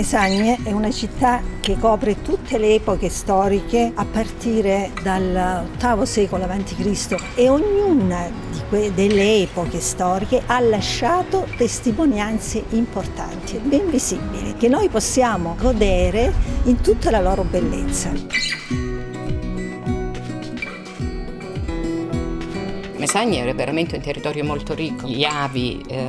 Mesagne è una città che copre tutte le epoche storiche a partire dal VIII secolo a.C. e ognuna delle epoche storiche ha lasciato testimonianze importanti, ben visibili, che noi possiamo godere in tutta la loro bellezza. Mesagne è veramente un territorio molto ricco, gli avi eh,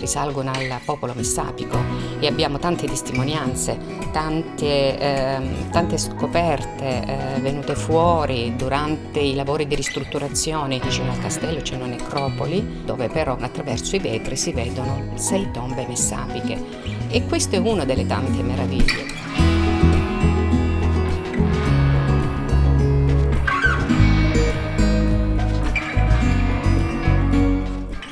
risalgono al popolo messapico e abbiamo tante testimonianze, tante, eh, tante scoperte eh, venute fuori durante i lavori di ristrutturazione. Vicino al castello c'è una necropoli dove però attraverso i vetri si vedono sei tombe messapiche e questo è una delle tante meraviglie.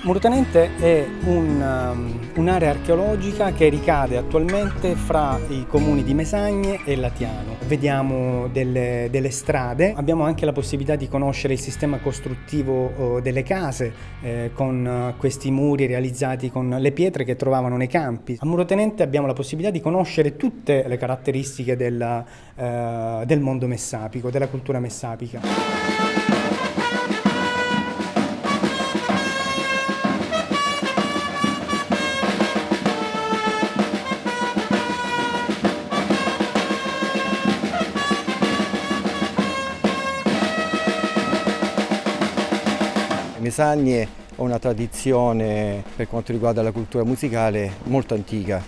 Murutanente è un'area un archeologica che ricade attualmente fra i comuni di Mesagne e Latiano. Vediamo delle, delle strade, abbiamo anche la possibilità di conoscere il sistema costruttivo oh, delle case eh, con uh, questi muri realizzati con le pietre che trovavano nei campi. A Murotenente abbiamo la possibilità di conoscere tutte le caratteristiche del, uh, del mondo messapico, della cultura messapica. Mesagne ha una tradizione per quanto riguarda la cultura musicale molto antica.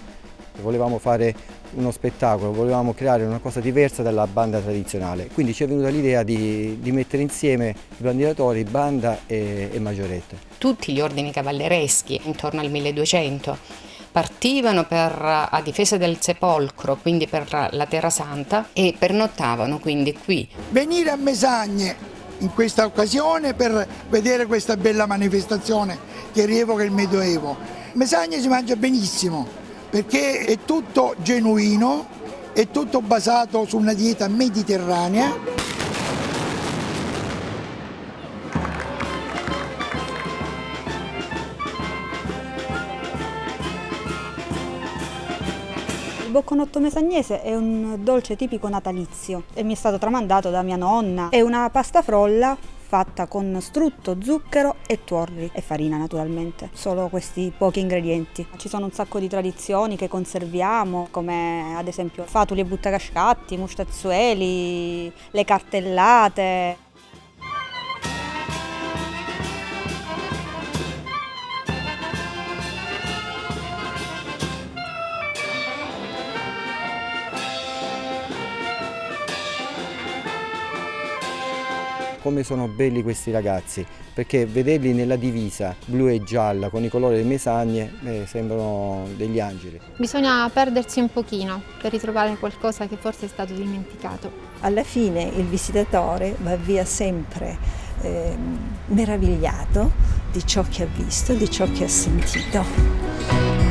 Volevamo fare uno spettacolo, volevamo creare una cosa diversa dalla banda tradizionale, quindi ci è venuta l'idea di, di, mettere insieme i bandiratori, banda e, e maggiorette. Tutti gli ordini cavallereschi intorno al 1200 partivano per, a difesa del sepolcro, quindi per la Terra Santa e pernottavano quindi qui. Venire a Mesagne in questa occasione per vedere questa bella manifestazione che rievoca il Medioevo. Mesagne si mangia benissimo perché è tutto genuino, è tutto basato su una dieta mediterranea bocconotto mesagnese è un dolce tipico natalizio e mi è stato tramandato da mia nonna. È una pasta frolla fatta con strutto, zucchero e tuorli e farina naturalmente, solo questi pochi ingredienti. Ci sono un sacco di tradizioni che conserviamo come ad esempio fatuli e buttacascatti, mustazzueli, le cartellate. Come sono belli questi ragazzi, perché vederli nella divisa blu e gialla con i colori delle mesagne eh, sembrano degli angeli. Bisogna perdersi un pochino per ritrovare qualcosa che forse è stato dimenticato. Alla fine il visitatore va via sempre eh, meravigliato di ciò che ha visto, di ciò che ha sentito.